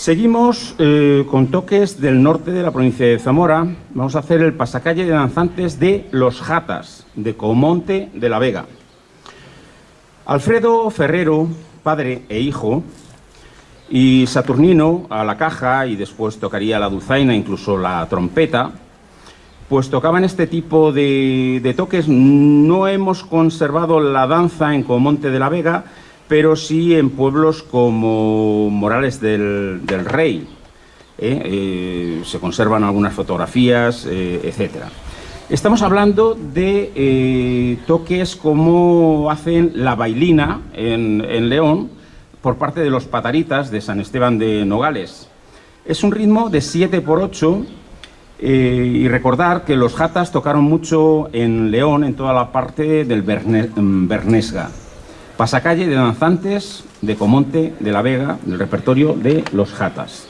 Seguimos eh, con toques del norte de la provincia de Zamora. Vamos a hacer el pasacalle de danzantes de Los Jatas, de Comonte de la Vega. Alfredo Ferrero, padre e hijo, y Saturnino a la caja y después tocaría la dulzaina, incluso la trompeta, pues tocaban este tipo de, de toques. No hemos conservado la danza en Comonte de la Vega, pero sí en pueblos como Morales del, Rey. ¿eh? Eh, se conservan algunas fotografías, eh, etc. Estamos hablando de toques como hacen la bailina en, León por parte de los pataritas de San Esteban de Nogales. Es un ritmo de 7 por 8 y recordar que los jatas tocaron mucho en León, en toda la parte del Bernesga. Pasacalle de danzantes de Comonte de la Vega, del repertorio de Los Jatas.